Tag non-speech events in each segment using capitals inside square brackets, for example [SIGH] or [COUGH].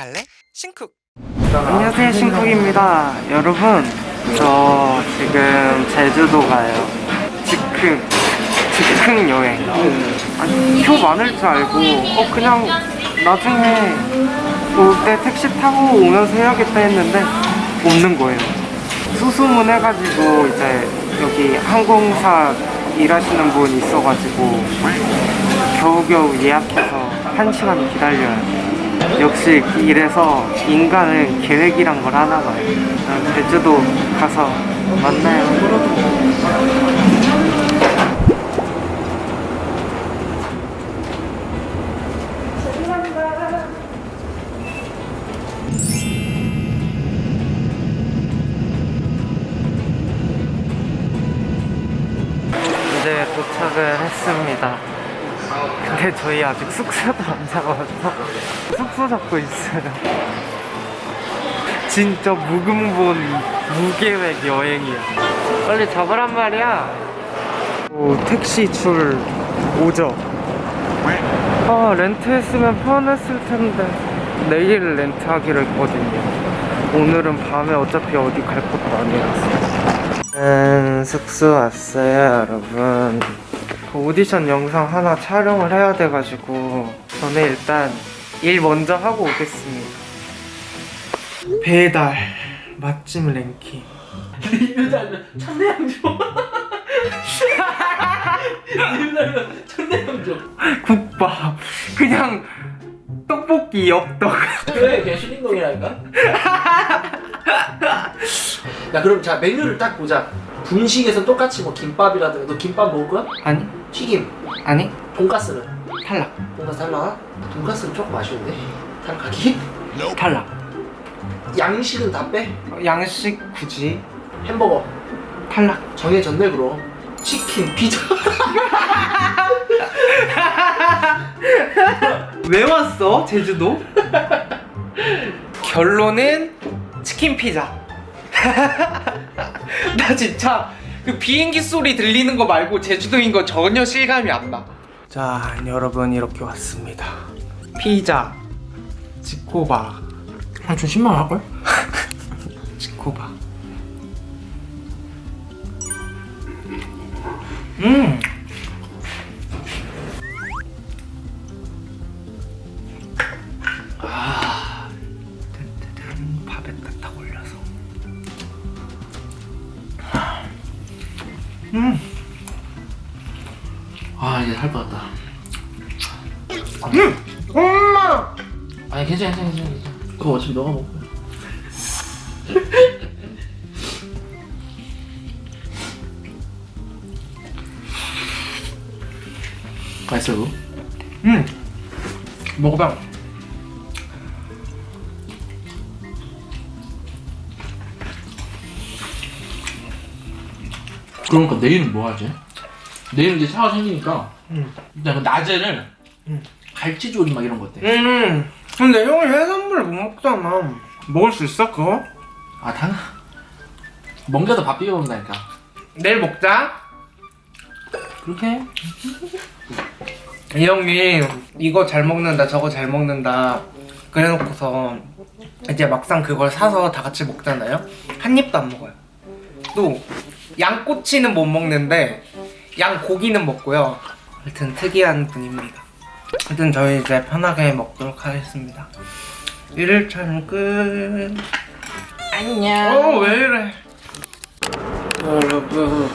갈래? 신쿡. 안녕하세요 신쿡입니다. 여러분 저 지금 제주도 가요. 즉흥 즉흥 여행. 아니 표 많을 줄 알고 어 그냥 나중에 올 때 택시 타고 오면서 해야겠다 했는데 없는 거예요. 수소문 해가지고 이제 여기 항공사 일하시는 분 있어가지고 겨우겨우 예약해서 한 시간 기다려요 역시 이래서 인간은 계획이란 걸 하나 봐요. 난 제주도 가서 만나요. 이제 도착을 했습니다. 근데 저희 아직 숙소도 안 잡아서 숙소 잡고 있어요. 진짜 무근본 무계획 여행이야. 빨리 잡으란 말이야. 오, 택시 줄 오죠. 아, 렌트했으면 편했을 텐데. 내일 렌트하기로 했거든요. 오늘은 밤에 어차피 어디 갈 것도 아니라서. 음, 숙소 왔어요, 여러분. 그 오디션 영상 하나 촬영을 해야 돼가지고 저는 일단 일 먼저 하고 오겠습니다. 배달 맛집 랭킹. 리뷰자면 [LAUGHS] 국밥 그냥 떡볶이 엽떡. 그래 걔 슈링동이라니까? 야 그럼 자 메뉴를 딱 보자. 분식에서 똑같이 뭐 김밥이라든가 너 김밥 먹을 거야? 아니 튀김. 아니? 돈가스는? 탈락. 돈가스 탈락? 돈가스는 조금 아쉬운데? 탈락하기? 탈락. 양식은 다 빼? 양식 굳이? 햄버거. 탈락. 정해졌네 그럼 치킨, 피자. [LAUGHS] 왜 왔어 제주도? 결론은 치킨 피자. [LAUGHS] 나 진짜 그 비행기 소리 들리는 거 말고 제주도인 거 전혀 실감이 안 나. 자 여러분 이렇게 왔습니다. 피자 지코바. 한좀 10만 할걸? [LAUGHS] 지코바. 음! 아, 든든한 밥에 딱 올려서 음 아 이제 살것 같다 음! 엄마! 아니 괜찮아 괜찮아 괜찮아. 그거 어차피 너가 거야 맛있어 그거? 음! 먹어봐 그러니까 내일은 뭐 하지? 내일 이제 샤워 생기니까 음. 일단 그 낮에는 음. 갈치조림 막 이런 거 어때? 음 근데 형이 해산물 못 먹잖아 먹을 수 있어 그거? 아 당연 멍게도 밥 비벼 먹는다니까 내일 먹자 그렇게 해이 형이 이거 잘 먹는다 저거 잘 먹는다 그래놓고서 이제 막상 그걸 사서 다 같이 먹잖아요 한 입도 안 먹어요 또 양꼬치는 못 먹는데 양고기는 먹고요. 하여튼 특이한 분입니다. 하여튼 저희 이제 편하게 먹도록 하겠습니다. 1일차는 끝. 안녕. 어왜 이래? 여러분.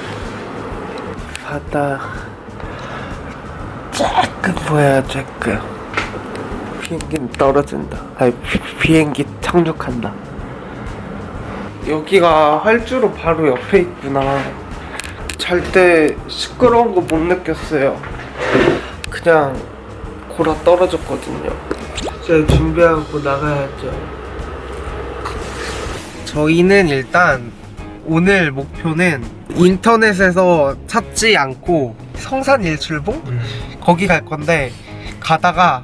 바다 쬐끔 보여요 쬐끔. 비행기는 떨어진다. 아니 비, 비행기 착륙한다 여기가 활주로 바로 옆에 있구나. 잘 때 시끄러운 거 못 느꼈어요. 그냥 골아 떨어졌거든요. 이제 준비하고 나가야죠. 저희는 일단 오늘 목표는 인터넷에서 찾지 않고 성산 일출봉? 거기 갈 건데 가다가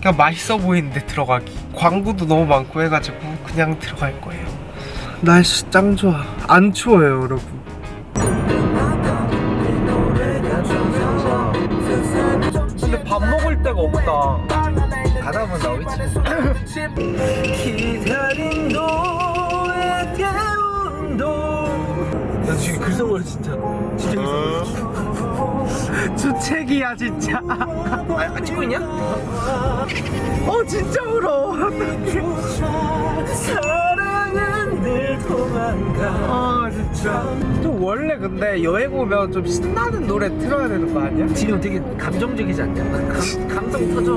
그냥 맛있어 보이는데 들어가기. 광고도 너무 많고 해가지고 그냥 들어갈 거예요 날씨 짱 좋아 안 추워요 여러분 근데 밥 먹을 데가 없다 가다 보면 나오겠지. 기다린 너의 대운도. 나 지금 글썽거려 진짜 진짜 주책이야 진짜. 아, 찍고 있냐? 어 진짜 울어. 아 진짜. 좀 원래 근데 여행 오면 좀 신나는 노래 틀어야 되는 거 아니야? 지금 되게 감정적이지 않냐? 감, 감성 터져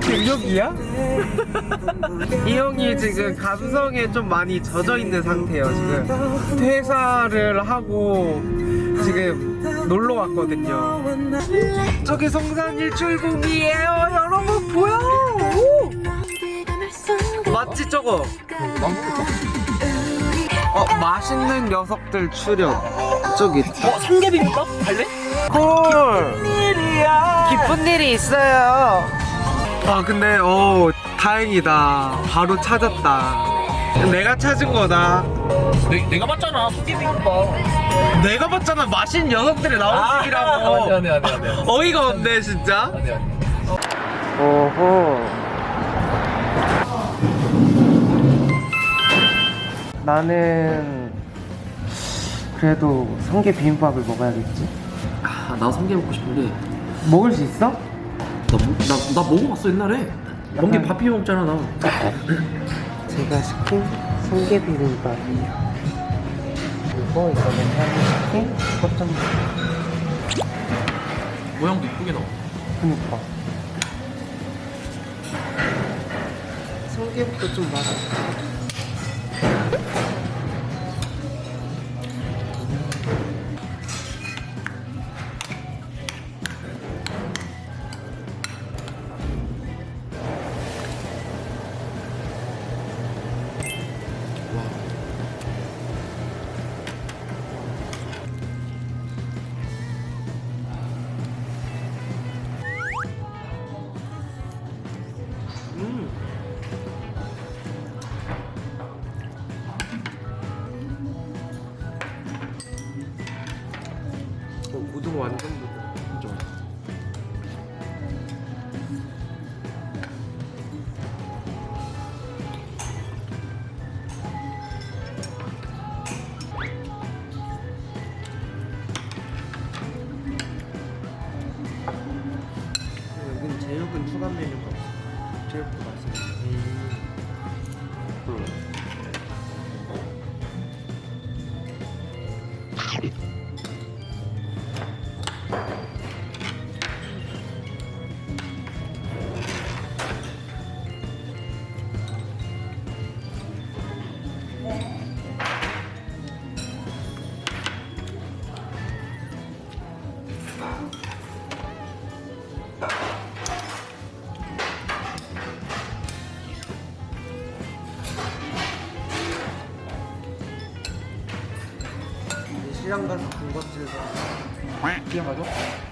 능력이야? [LAUGHS] 이 형이 지금 감성에 좀 많이 젖어 있는 상태예요 지금 퇴사를 하고 지금 놀러 왔거든요 저기 성산 일출봉이에요 여러분 보여 오! 맞지 저거? 어 맛있는 녀석들 출연. 저기 어? 성게비빔밥? 갈래? 콜 기쁜 일이 있어요. 아 근데 어 다행이다. 바로 찾았다. 내가 찾은 거다. 내, 내가 봤잖아 성게비빔밥 내가 봤잖아 맛있는 녀석들이 나온 얘기라고. 아, 안돼 안돼 안돼 어이가 없네 진짜. 안돼 안돼 오호 나는 그래도 성게 비빔밥을 먹어야겠지 아, 나 성게 먹고 싶은데 먹을 수 있어? 나, 뭐- 나, 나 먹어봤어 옛날에 성게 밥 비벼 먹잖아 나 제가 시킨 성게 비빔밥이에요. 그리고 이거는 형이 시킨 겉전 모양도 이쁘게 나와 그니까. 성게부터 좀 맛있어. 시장 가서 군것질 사. 그냥 가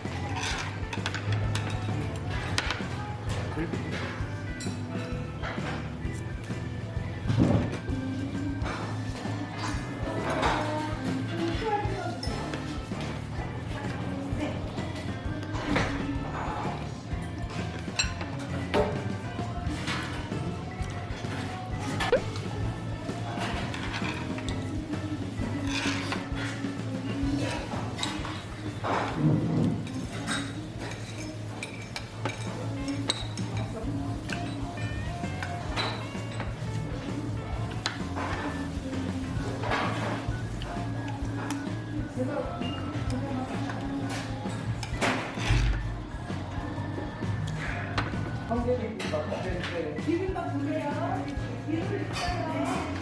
져? 수학년.